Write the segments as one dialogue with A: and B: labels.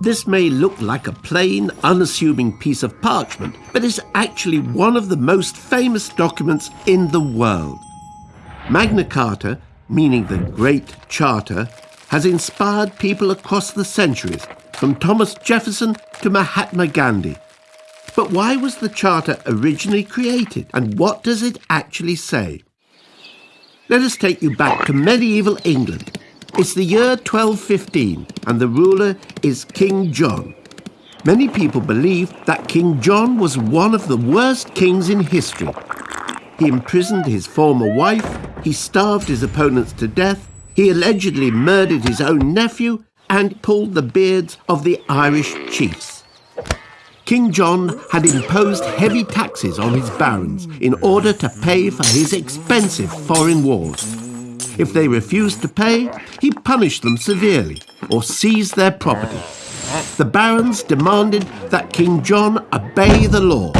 A: This may look like a plain, unassuming piece of parchment, but is actually one of the most famous documents in the world. Magna Carta, meaning the Great Charter, has inspired people across the centuries, from Thomas Jefferson to Mahatma Gandhi. But why was the Charter originally created, and what does it actually say? Let us take you back to medieval England. It's the year 1215, and the ruler is King John. Many people believe that King John was one of the worst kings in history. He imprisoned his former wife, he starved his opponents to death, he allegedly murdered his own nephew, and pulled the beards of the Irish chiefs. King John had imposed heavy taxes on his barons in order to pay for his expensive foreign wars. If they refused to pay, he punished them severely or seized their property. The barons demanded that King John obey the law.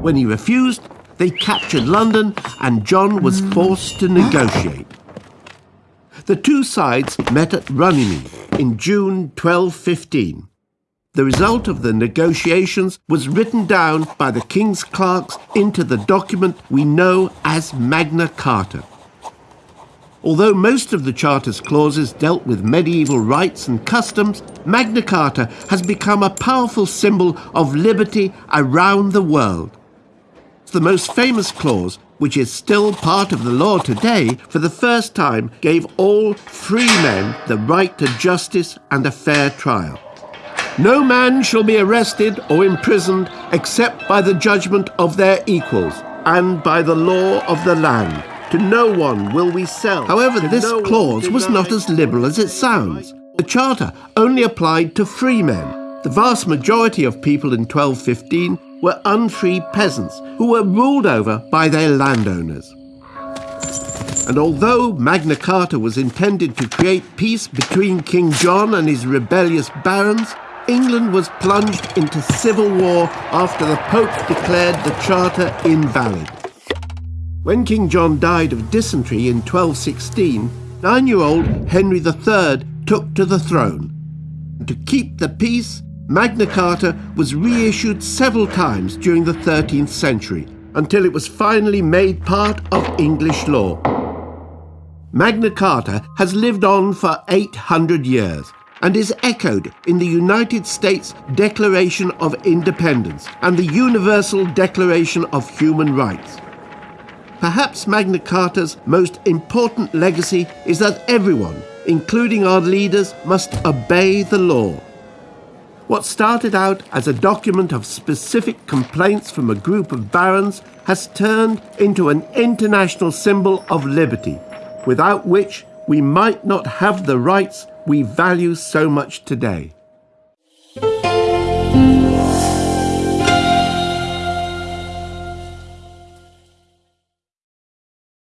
A: When he refused, they captured London and John was forced to negotiate. The two sides met at Runnymede in June 1215. The result of the negotiations was written down by the king's clerks into the document we know as Magna Carta. Although most of the Charter's clauses dealt with medieval rights and customs, Magna Carta has become a powerful symbol of liberty around the world. The most famous clause, which is still part of the law today, for the first time gave all free men the right to justice and a fair trial. No man shall be arrested or imprisoned except by the judgment of their equals and by the law of the land. To no one will we sell. However, this no clause was not as liberal as it sounds. The Charter only applied to free men. The vast majority of people in 1215 were unfree peasants who were ruled over by their landowners. And although Magna Carta was intended to create peace between King John and his rebellious barons, England was plunged into civil war after the Pope declared the Charter invalid. When King John died of dysentery in 1216, nine-year-old Henry III took to the throne. To keep the peace, Magna Carta was reissued several times during the 13th century, until it was finally made part of English law. Magna Carta has lived on for 800 years, and is echoed in the United States Declaration of Independence and the Universal Declaration of Human Rights. Perhaps Magna Carta's most important legacy is that everyone, including our leaders, must obey the law. What started out as a document of specific complaints from a group of barons has turned into an international symbol of liberty, without which we might not have the rights we value so much today.